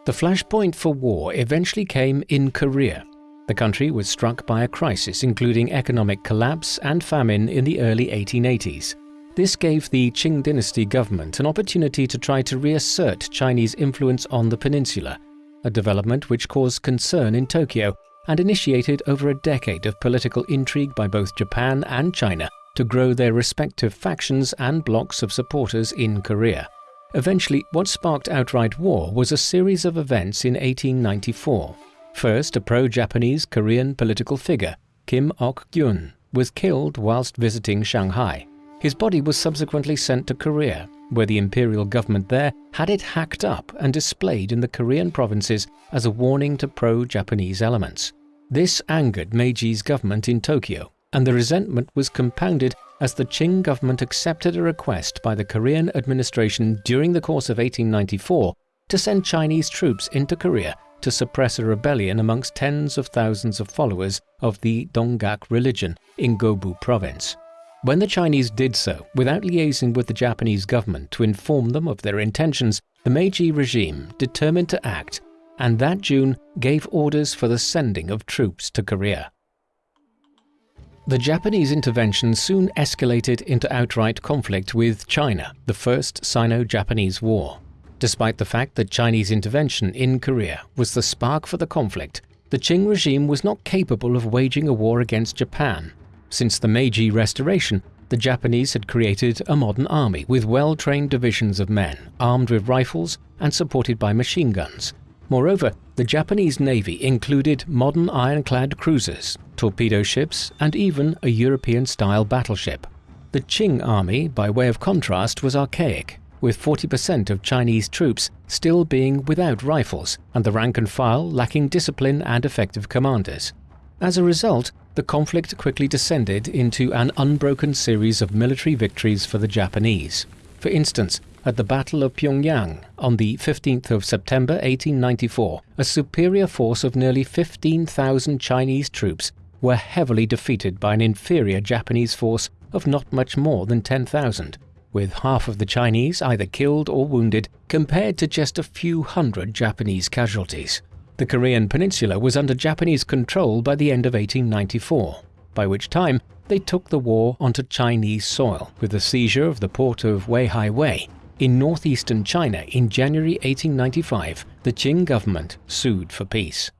The flashpoint for war eventually came in Korea. The country was struck by a crisis including economic collapse and famine in the early 1880s. This gave the Qing dynasty government an opportunity to try to reassert Chinese influence on the peninsula, a development which caused concern in Tokyo and initiated over a decade of political intrigue by both Japan and China to grow their respective factions and blocs of supporters in Korea. Eventually, what sparked outright war was a series of events in 1894. First, a pro-Japanese Korean political figure, Kim Ok-gyun, was killed whilst visiting Shanghai. His body was subsequently sent to Korea, where the imperial government there had it hacked up and displayed in the Korean provinces as a warning to pro-Japanese elements. This angered Meiji's government in Tokyo, and the resentment was compounded as the Qing government accepted a request by the Korean administration during the course of 1894 to send Chinese troops into Korea to suppress a rebellion amongst tens of thousands of followers of the Donghak religion in Gobu province. When the Chinese did so, without liaising with the Japanese government to inform them of their intentions, the Meiji regime determined to act and that June gave orders for the sending of troops to Korea. The Japanese intervention soon escalated into outright conflict with China, the First Sino-Japanese War. Despite the fact that Chinese intervention in Korea was the spark for the conflict, the Qing regime was not capable of waging a war against Japan since the Meiji Restoration, the Japanese had created a modern army with well-trained divisions of men, armed with rifles and supported by machine guns. Moreover, the Japanese Navy included modern ironclad cruisers, torpedo ships, and even a European-style battleship. The Qing army, by way of contrast, was archaic, with 40% of Chinese troops still being without rifles and the rank and file lacking discipline and effective commanders. As a result, the conflict quickly descended into an unbroken series of military victories for the Japanese. For instance, at the Battle of Pyongyang on the 15th of September 1894, a superior force of nearly 15,000 Chinese troops were heavily defeated by an inferior Japanese force of not much more than 10,000, with half of the Chinese either killed or wounded compared to just a few hundred Japanese casualties. The Korean peninsula was under Japanese control by the end of 1894, by which time they took the war onto Chinese soil with the seizure of the port of Weihai Wei. In northeastern China in January 1895, the Qing government sued for peace.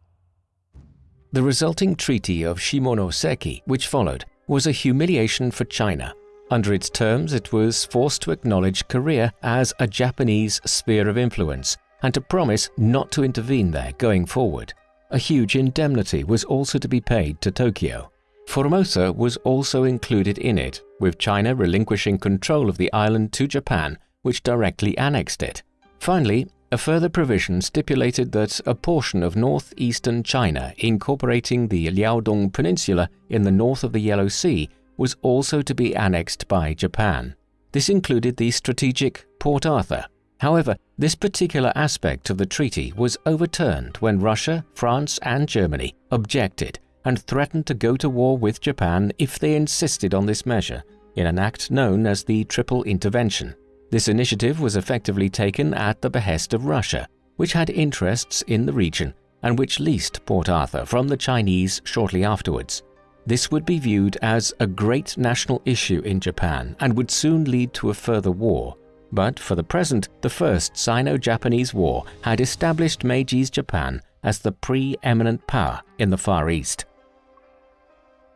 The resulting Treaty of Shimonoseki, which followed, was a humiliation for China. Under its terms, it was forced to acknowledge Korea as a Japanese sphere of influence and to promise not to intervene there going forward. A huge indemnity was also to be paid to Tokyo. Formosa was also included in it, with China relinquishing control of the island to Japan, which directly annexed it. Finally, a further provision stipulated that a portion of northeastern China incorporating the Liaodong Peninsula in the north of the Yellow Sea was also to be annexed by Japan. This included the strategic Port Arthur, However, this particular aspect of the treaty was overturned when Russia, France and Germany objected and threatened to go to war with Japan if they insisted on this measure, in an act known as the Triple Intervention. This initiative was effectively taken at the behest of Russia, which had interests in the region and which leased Port Arthur from the Chinese shortly afterwards. This would be viewed as a great national issue in Japan and would soon lead to a further war, but for the present, the First Sino-Japanese War had established Meiji's Japan as the pre-eminent power in the Far East.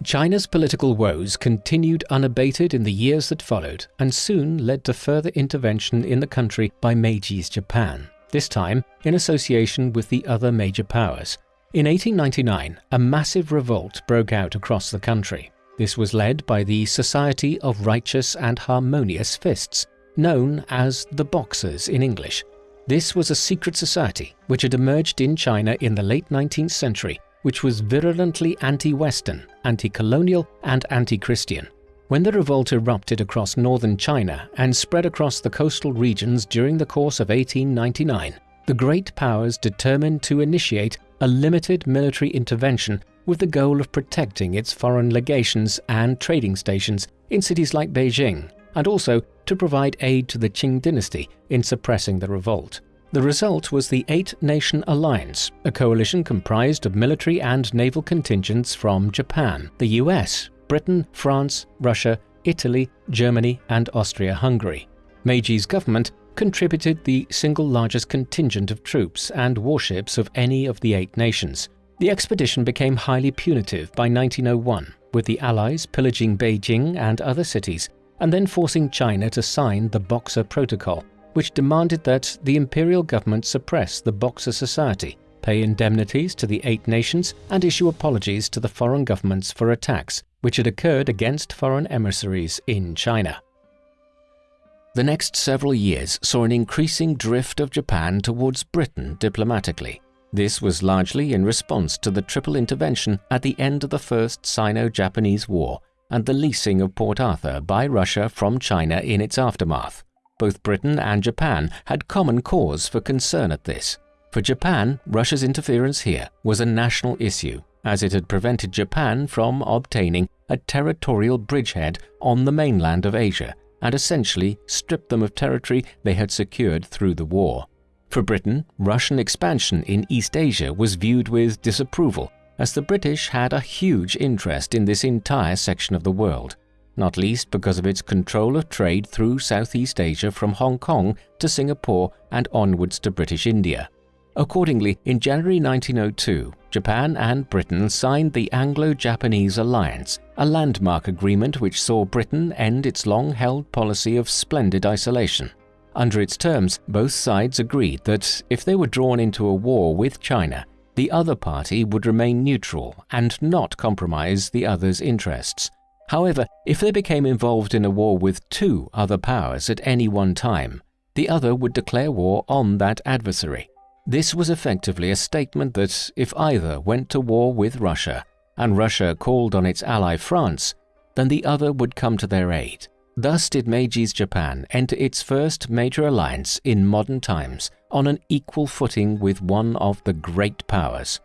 China's political woes continued unabated in the years that followed and soon led to further intervention in the country by Meiji's Japan, this time in association with the other major powers. In 1899, a massive revolt broke out across the country. This was led by the Society of Righteous and Harmonious Fists, known as the Boxers in English. This was a secret society which had emerged in China in the late 19th century, which was virulently anti-Western, anti-colonial and anti-Christian. When the revolt erupted across northern China and spread across the coastal regions during the course of 1899, the great powers determined to initiate a limited military intervention with the goal of protecting its foreign legations and trading stations in cities like Beijing, and also to provide aid to the Qing dynasty in suppressing the revolt. The result was the Eight Nation Alliance, a coalition comprised of military and naval contingents from Japan, the US, Britain, France, Russia, Italy, Germany, and Austria-Hungary. Meiji's government contributed the single largest contingent of troops and warships of any of the eight nations. The expedition became highly punitive by 1901, with the Allies pillaging Beijing and other cities, and then forcing China to sign the Boxer Protocol, which demanded that the imperial government suppress the Boxer Society, pay indemnities to the eight nations, and issue apologies to the foreign governments for attacks which had occurred against foreign emissaries in China. The next several years saw an increasing drift of Japan towards Britain diplomatically. This was largely in response to the triple intervention at the end of the First Sino-Japanese War and the leasing of Port Arthur by Russia from China in its aftermath. Both Britain and Japan had common cause for concern at this. For Japan, Russia's interference here was a national issue, as it had prevented Japan from obtaining a territorial bridgehead on the mainland of Asia and essentially stripped them of territory they had secured through the war. For Britain, Russian expansion in East Asia was viewed with disapproval, as the British had a huge interest in this entire section of the world, not least because of its control of trade through Southeast Asia from Hong Kong to Singapore and onwards to British India. Accordingly, in January 1902, Japan and Britain signed the Anglo-Japanese Alliance, a landmark agreement which saw Britain end its long-held policy of splendid isolation. Under its terms, both sides agreed that if they were drawn into a war with China, the other party would remain neutral and not compromise the other's interests. However, if they became involved in a war with two other powers at any one time, the other would declare war on that adversary. This was effectively a statement that if either went to war with Russia and Russia called on its ally France, then the other would come to their aid. Thus did Meiji's Japan enter its first major alliance in modern times on an equal footing with one of the great powers.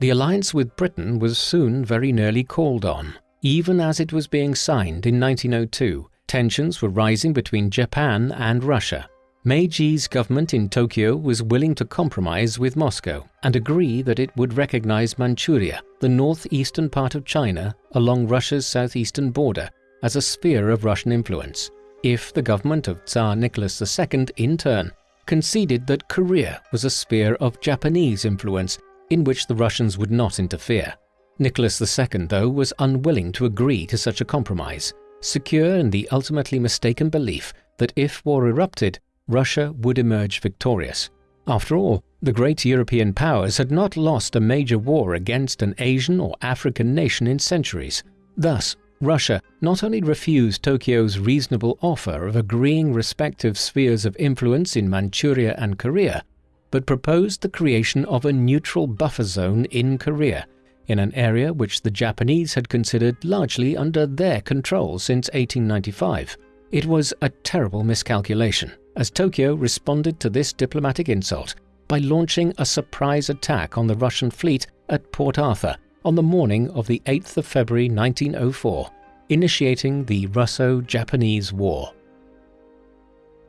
The alliance with Britain was soon very nearly called on. Even as it was being signed in 1902, tensions were rising between Japan and Russia. Meiji's government in Tokyo was willing to compromise with Moscow and agree that it would recognize Manchuria, the northeastern part of China along Russia's southeastern border, as a sphere of Russian influence, if the government of Tsar Nicholas II in turn conceded that Korea was a sphere of Japanese influence in which the Russians would not interfere. Nicholas II, though, was unwilling to agree to such a compromise, secure in the ultimately mistaken belief that if war erupted, Russia would emerge victorious. After all, the great European powers had not lost a major war against an Asian or African nation in centuries. Thus, Russia not only refused Tokyo's reasonable offer of agreeing respective spheres of influence in Manchuria and Korea, but proposed the creation of a neutral buffer zone in Korea, in an area which the Japanese had considered largely under their control since 1895. It was a terrible miscalculation as Tokyo responded to this diplomatic insult by launching a surprise attack on the Russian fleet at Port Arthur on the morning of the 8th of February 1904, initiating the Russo-Japanese War.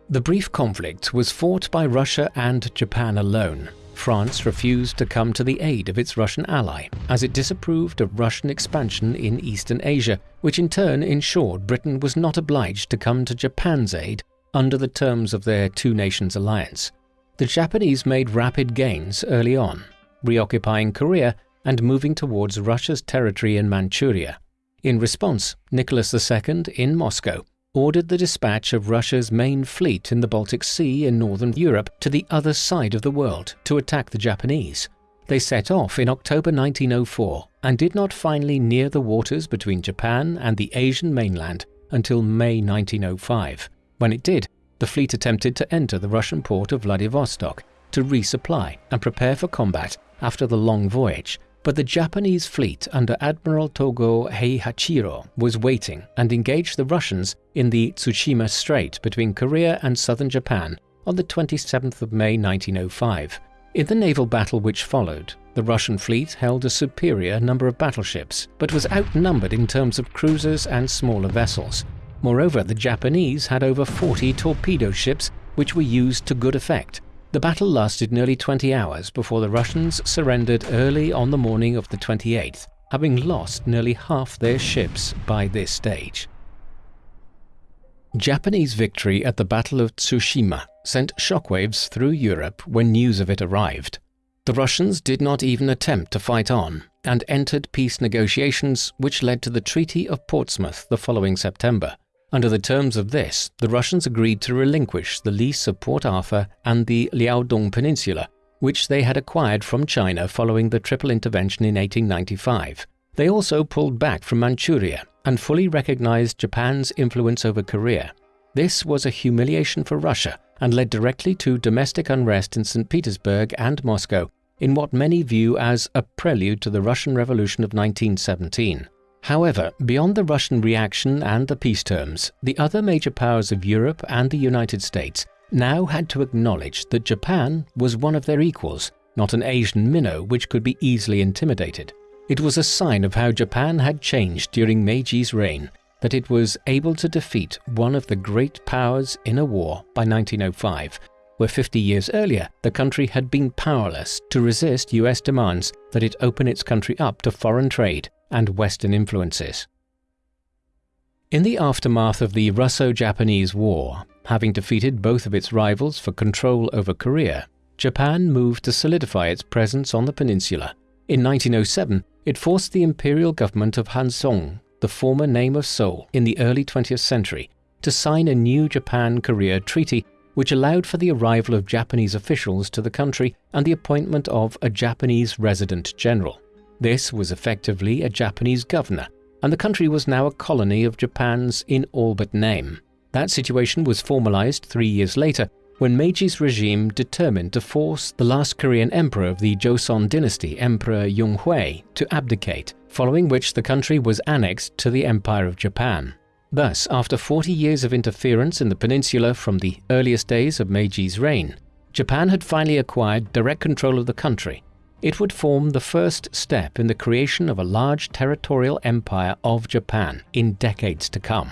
The brief conflict was fought by Russia and Japan alone. France refused to come to the aid of its Russian ally, as it disapproved of Russian expansion in Eastern Asia, which in turn ensured Britain was not obliged to come to Japan's aid under the terms of their two nations alliance. The Japanese made rapid gains early on, reoccupying Korea and moving towards Russia's territory in Manchuria. In response, Nicholas II in Moscow ordered the dispatch of Russia's main fleet in the Baltic Sea in northern Europe to the other side of the world to attack the Japanese. They set off in October 1904 and did not finally near the waters between Japan and the Asian mainland until May 1905. When it did, the fleet attempted to enter the Russian port of Vladivostok to resupply and prepare for combat after the long voyage, but the Japanese fleet under Admiral Togo Heihachiro was waiting and engaged the Russians in the Tsushima Strait between Korea and southern Japan on the 27th of May 1905. In the naval battle which followed, the Russian fleet held a superior number of battleships, but was outnumbered in terms of cruisers and smaller vessels. Moreover, the Japanese had over 40 torpedo ships which were used to good effect. The battle lasted nearly 20 hours before the Russians surrendered early on the morning of the 28th, having lost nearly half their ships by this stage. Japanese victory at the Battle of Tsushima sent shockwaves through Europe when news of it arrived. The Russians did not even attempt to fight on and entered peace negotiations which led to the Treaty of Portsmouth the following September. Under the terms of this, the Russians agreed to relinquish the lease of Port Arthur and the Liaodong Peninsula, which they had acquired from China following the Triple Intervention in 1895. They also pulled back from Manchuria and fully recognized Japan's influence over Korea. This was a humiliation for Russia and led directly to domestic unrest in St. Petersburg and Moscow in what many view as a prelude to the Russian Revolution of 1917. However, beyond the Russian reaction and the peace terms, the other major powers of Europe and the United States now had to acknowledge that Japan was one of their equals, not an Asian minnow which could be easily intimidated. It was a sign of how Japan had changed during Meiji's reign that it was able to defeat one of the great powers in a war by 1905 where 50 years earlier the country had been powerless to resist US demands that it open its country up to foreign trade and Western influences. In the aftermath of the Russo-Japanese War, having defeated both of its rivals for control over Korea, Japan moved to solidify its presence on the peninsula. In 1907, it forced the imperial government of Hansong, the former name of Seoul in the early 20th century, to sign a new Japan-Korea treaty which allowed for the arrival of Japanese officials to the country and the appointment of a Japanese resident general. This was effectively a Japanese governor, and the country was now a colony of Japan's in all but name. That situation was formalized three years later when Meiji's regime determined to force the last Korean emperor of the Joseon dynasty, Emperor Yonghui, to abdicate, following which the country was annexed to the Empire of Japan. Thus, after 40 years of interference in the peninsula from the earliest days of Meiji's reign, Japan had finally acquired direct control of the country. It would form the first step in the creation of a large territorial empire of Japan in decades to come.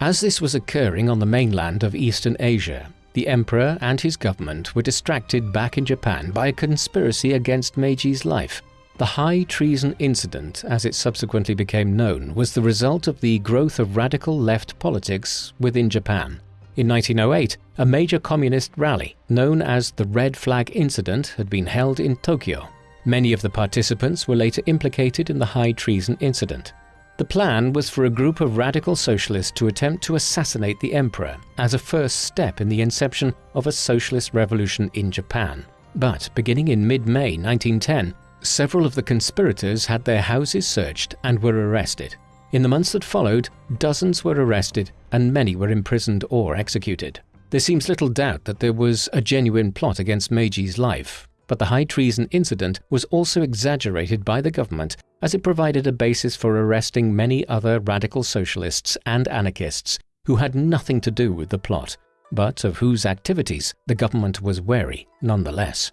As this was occurring on the mainland of Eastern Asia, the emperor and his government were distracted back in Japan by a conspiracy against Meiji's life the High Treason Incident, as it subsequently became known, was the result of the growth of radical left politics within Japan. In 1908, a major communist rally, known as the Red Flag Incident, had been held in Tokyo. Many of the participants were later implicated in the High Treason Incident. The plan was for a group of radical socialists to attempt to assassinate the emperor as a first step in the inception of a socialist revolution in Japan. But beginning in mid-May 1910, Several of the conspirators had their houses searched and were arrested. In the months that followed, dozens were arrested and many were imprisoned or executed. There seems little doubt that there was a genuine plot against Meiji's life, but the high treason incident was also exaggerated by the government as it provided a basis for arresting many other radical socialists and anarchists who had nothing to do with the plot, but of whose activities the government was wary nonetheless.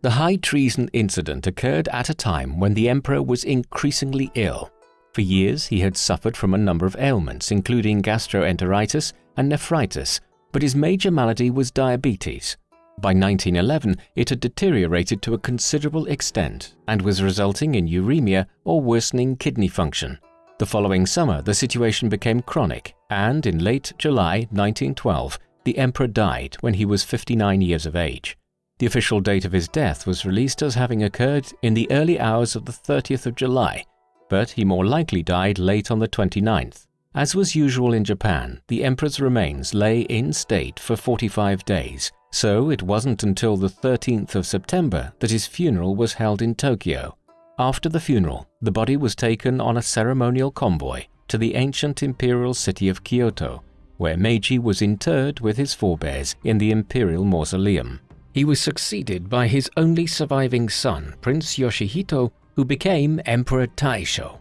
The high treason incident occurred at a time when the emperor was increasingly ill. For years he had suffered from a number of ailments including gastroenteritis and nephritis, but his major malady was diabetes. By 1911 it had deteriorated to a considerable extent and was resulting in uremia or worsening kidney function. The following summer the situation became chronic and in late July 1912 the emperor died when he was 59 years of age. The official date of his death was released as having occurred in the early hours of the 30th of July, but he more likely died late on the 29th. As was usual in Japan, the emperor's remains lay in state for 45 days, So it wasn't until the 13th of September that his funeral was held in Tokyo. After the funeral, the body was taken on a ceremonial convoy to the ancient imperial city of Kyoto, where Meiji was interred with his forebears in the imperial mausoleum. He was succeeded by his only surviving son, Prince Yoshihito, who became Emperor Taisho.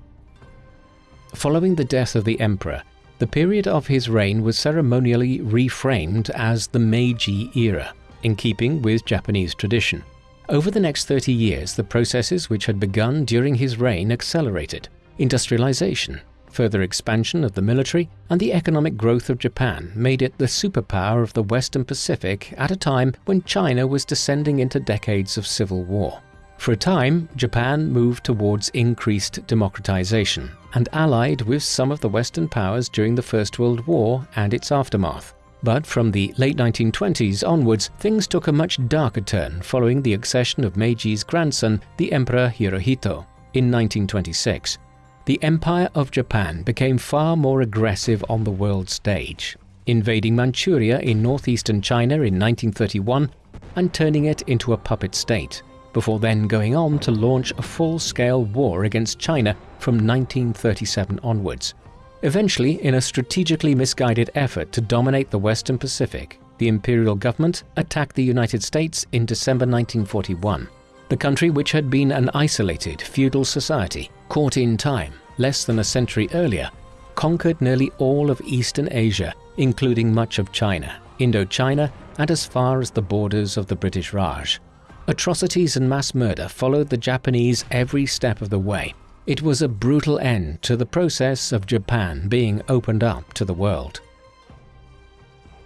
Following the death of the emperor, the period of his reign was ceremonially reframed as the Meiji era, in keeping with Japanese tradition. Over the next 30 years, the processes which had begun during his reign accelerated. Industrialization, further expansion of the military, and the economic growth of Japan made it the superpower of the Western Pacific at a time when China was descending into decades of civil war. For a time, Japan moved towards increased democratization and allied with some of the Western powers during the First World War and its aftermath. But from the late 1920s onwards, things took a much darker turn following the accession of Meiji's grandson, the Emperor Hirohito, in 1926. The Empire of Japan became far more aggressive on the world stage, invading Manchuria in northeastern China in 1931 and turning it into a puppet state before then going on to launch a full-scale war against China from 1937 onwards. Eventually, in a strategically misguided effort to dominate the Western Pacific, the imperial government attacked the United States in December 1941. The country, which had been an isolated feudal society, caught in time less than a century earlier, conquered nearly all of Eastern Asia, including much of China, Indochina, and as far as the borders of the British Raj. Atrocities and mass murder followed the Japanese every step of the way. It was a brutal end to the process of Japan being opened up to the world.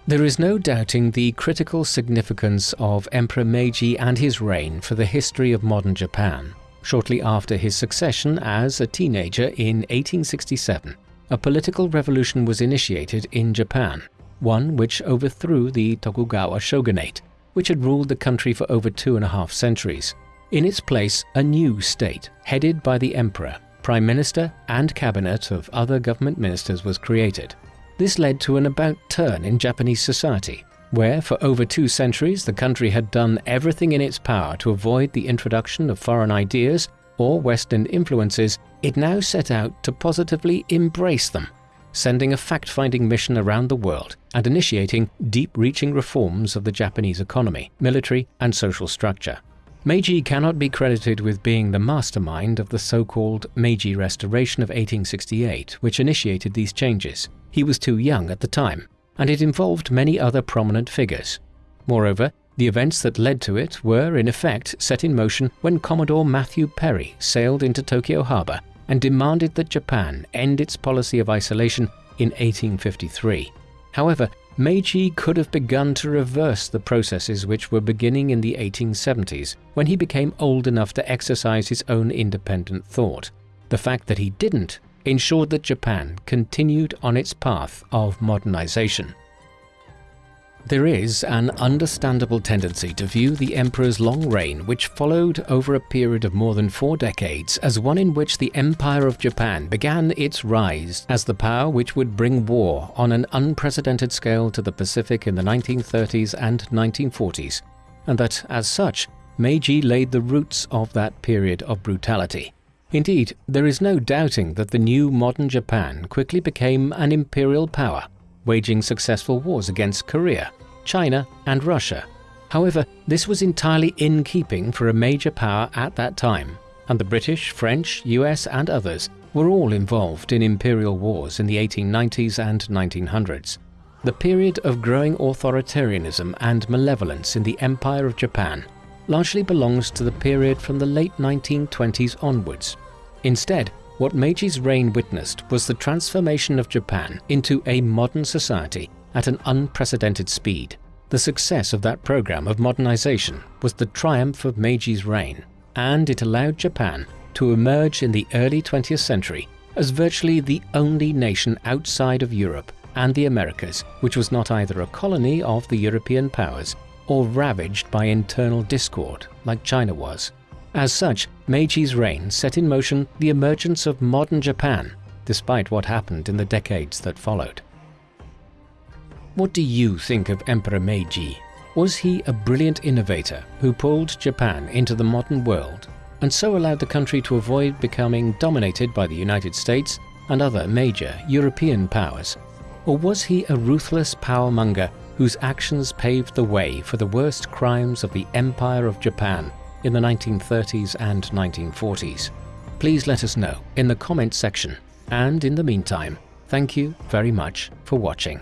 There is no doubting the critical significance of Emperor Meiji and his reign for the history of modern Japan. Shortly after his succession as a teenager in 1867, a political revolution was initiated in Japan, one which overthrew the Tokugawa shogunate which had ruled the country for over two and a half centuries. In its place, a new state, headed by the emperor, prime minister, and cabinet of other government ministers was created. This led to an about turn in Japanese society, where for over two centuries the country had done everything in its power to avoid the introduction of foreign ideas or Western influences, it now set out to positively embrace them sending a fact-finding mission around the world and initiating deep-reaching reforms of the Japanese economy, military and social structure. Meiji cannot be credited with being the mastermind of the so-called Meiji Restoration of 1868, which initiated these changes. He was too young at the time, and it involved many other prominent figures. Moreover, the events that led to it were, in effect, set in motion when Commodore Matthew Perry sailed into Tokyo Harbor and demanded that Japan end its policy of isolation in 1853. However, Meiji could have begun to reverse the processes which were beginning in the 1870s when he became old enough to exercise his own independent thought. The fact that he didn't ensured that Japan continued on its path of modernization. There is an understandable tendency to view the emperor's long reign, which followed over a period of more than four decades, as one in which the Empire of Japan began its rise as the power which would bring war on an unprecedented scale to the Pacific in the 1930s and 1940s, and that, as such, Meiji laid the roots of that period of brutality. Indeed, there is no doubting that the new modern Japan quickly became an imperial power waging successful wars against Korea, China and Russia. However, this was entirely in keeping for a major power at that time, and the British, French, US and others were all involved in imperial wars in the 1890s and 1900s. The period of growing authoritarianism and malevolence in the Empire of Japan largely belongs to the period from the late 1920s onwards. Instead, what Meiji's reign witnessed was the transformation of Japan into a modern society at an unprecedented speed. The success of that program of modernization was the triumph of Meiji's reign, and it allowed Japan to emerge in the early 20th century as virtually the only nation outside of Europe and the Americas which was not either a colony of the European powers or ravaged by internal discord like China was. As such, Meiji's reign set in motion the emergence of modern Japan, despite what happened in the decades that followed. What do you think of Emperor Meiji? Was he a brilliant innovator who pulled Japan into the modern world and so allowed the country to avoid becoming dominated by the United States and other major European powers? Or was he a ruthless powermonger whose actions paved the way for the worst crimes of the Empire of Japan in the 1930s and 1940s? Please let us know in the comment section. And in the meantime, thank you very much for watching.